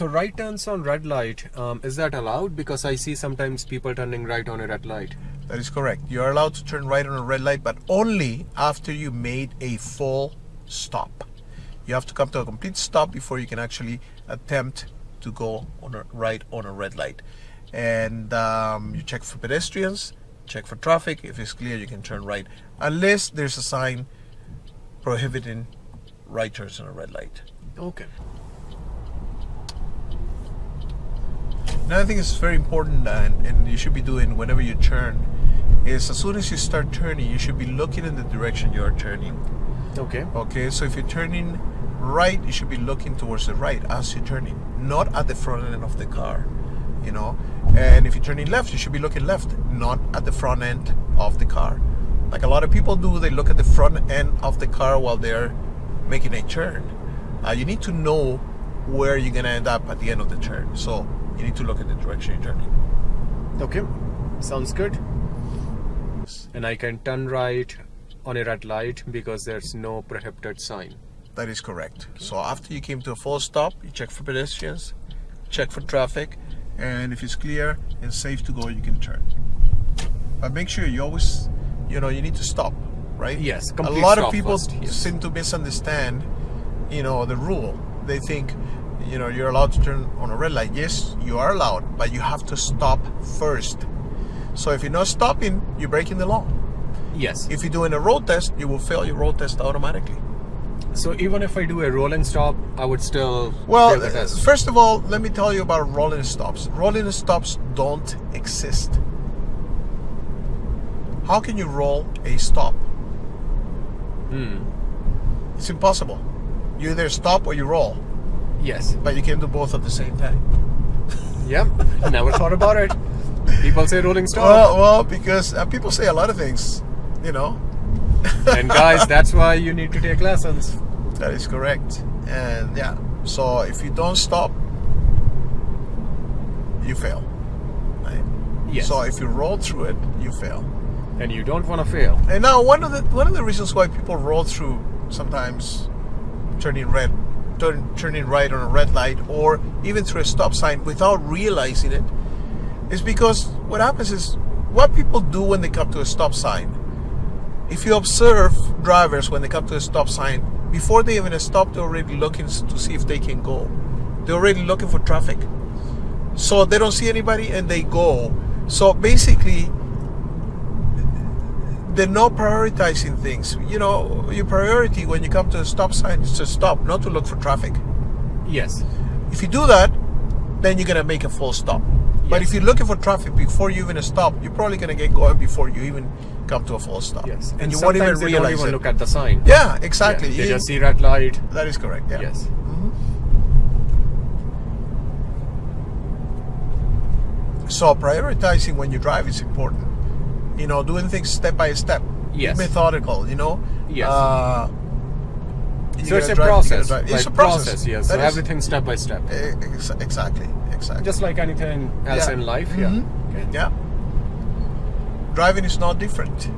So right turns on red light, um, is that allowed? Because I see sometimes people turning right on a red light. That is correct. You are allowed to turn right on a red light, but only after you made a full stop. You have to come to a complete stop before you can actually attempt to go on a right on a red light. And um, you check for pedestrians, check for traffic. If it's clear, you can turn right, unless there's a sign prohibiting right turns on a red light. Okay. Another thing is very important and, and you should be doing whenever you turn is as soon as you start turning, you should be looking in the direction you are turning. Okay. Okay, so if you're turning right, you should be looking towards the right as you're turning, not at the front end of the car, you know. And if you're turning left, you should be looking left, not at the front end of the car. Like a lot of people do, they look at the front end of the car while they're making a turn. Uh, you need to know where you're gonna end up at the end of the turn. So you need to look at the direction you're turning. Okay. Sounds good. And I can turn right on a red light because there's no prohibited sign. That is correct. So after you came to a full stop, you check for pedestrians, check for traffic, and if it's clear and safe to go, you can turn. But make sure you always, you know, you need to stop, right? Yes, A lot of people first, yes. seem to misunderstand, you know, the rule. They think, you know, you're allowed to turn on a red light. Yes, you are allowed, but you have to stop first. So if you're not stopping, you're breaking the law. Yes. If you're doing a road test, you will fail your road test automatically. So even if I do a rolling stop, I would still Well, fail the test. first of all, let me tell you about rolling stops. Rolling stops don't exist. How can you roll a stop? Hmm. It's impossible. You either stop or you roll, Yes. but you can't do both at the same time. Yep. Never thought about it. People say rolling stop. Well, well, because uh, people say a lot of things, you know. and guys, that's why you need to take lessons. That is correct. And yeah, so if you don't stop, you fail. Right? Yes. So if you roll through it, you fail. and you don't want to fail. And now one of the one of the reasons why people roll through sometimes turning red, turn, turning right on a red light, or even through a stop sign without realizing it, is because what happens is what people do when they come to a stop sign. If you observe drivers when they come to a stop sign, before they even stop, they're already looking to see if they can go. They're already looking for traffic. So they don't see anybody and they go. So basically, they're not prioritizing things. You know, your priority when you come to a stop sign is to stop, not to look for traffic. Yes. If you do that, then you're gonna make a full stop. But if you're looking for traffic before you even stop, you're probably gonna get going before you even come to a full stop. Yes. and, you won't even they realize don't even it. look at the sign. yeah, exactly. Yeah, they You- just see red light. that is correct. Yeah. Yes. Mm-hmm. So prioritizing when you drive is important. You know, doing things step by step. Yes. Methodical. You know. Yes. Uh, you So it's a drive, you gotta process. drive. Like It's a process. yes. So is- everything step by step. ex- exactly. Exactly. Just like anything else Yeah. in life. Mhm. Yeah. Okay. Yeah. Driving is not different.